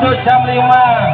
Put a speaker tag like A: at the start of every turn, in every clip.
A: menuju jam 5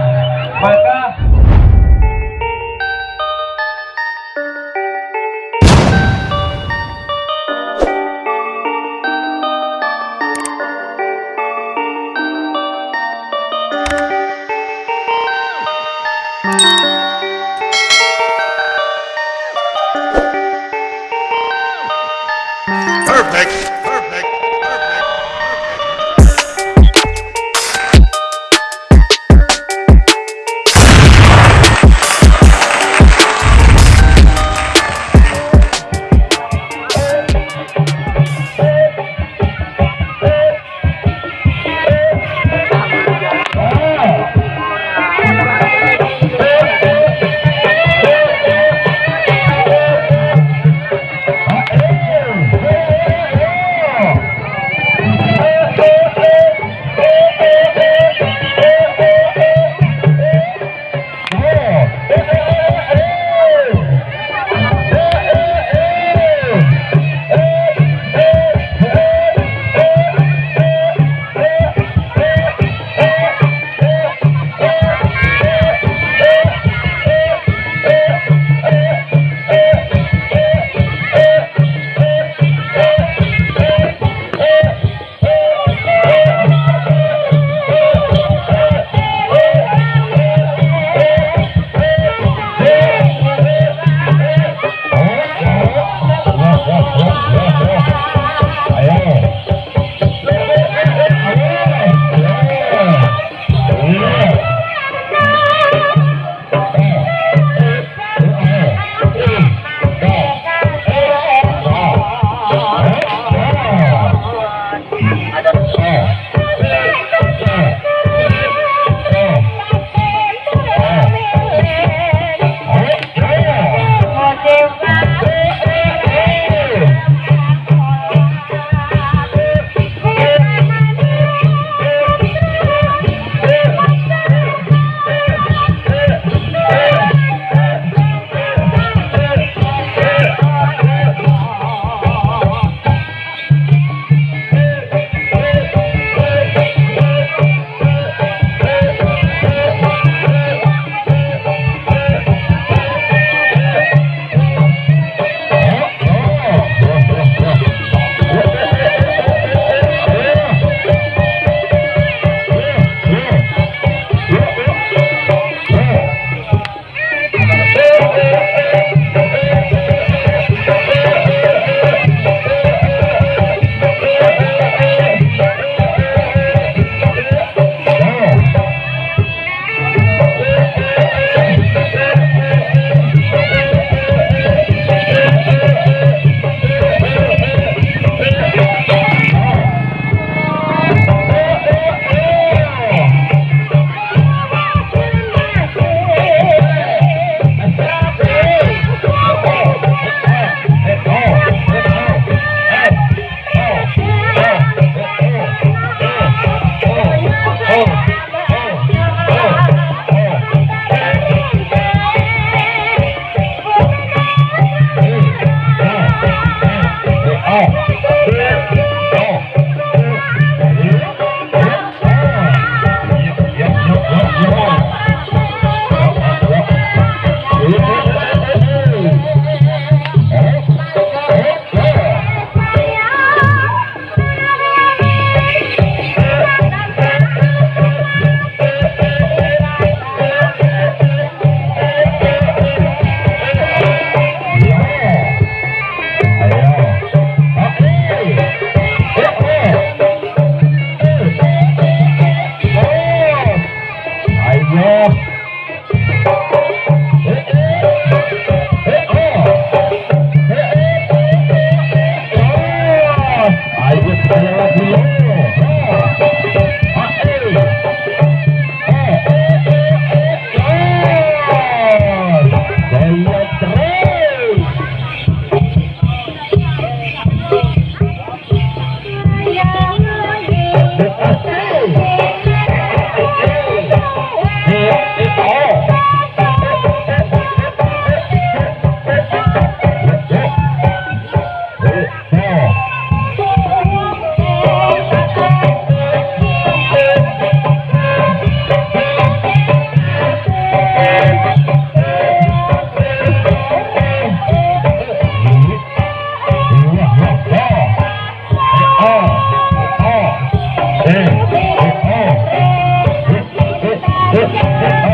A: Yeah.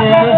A: Yeah.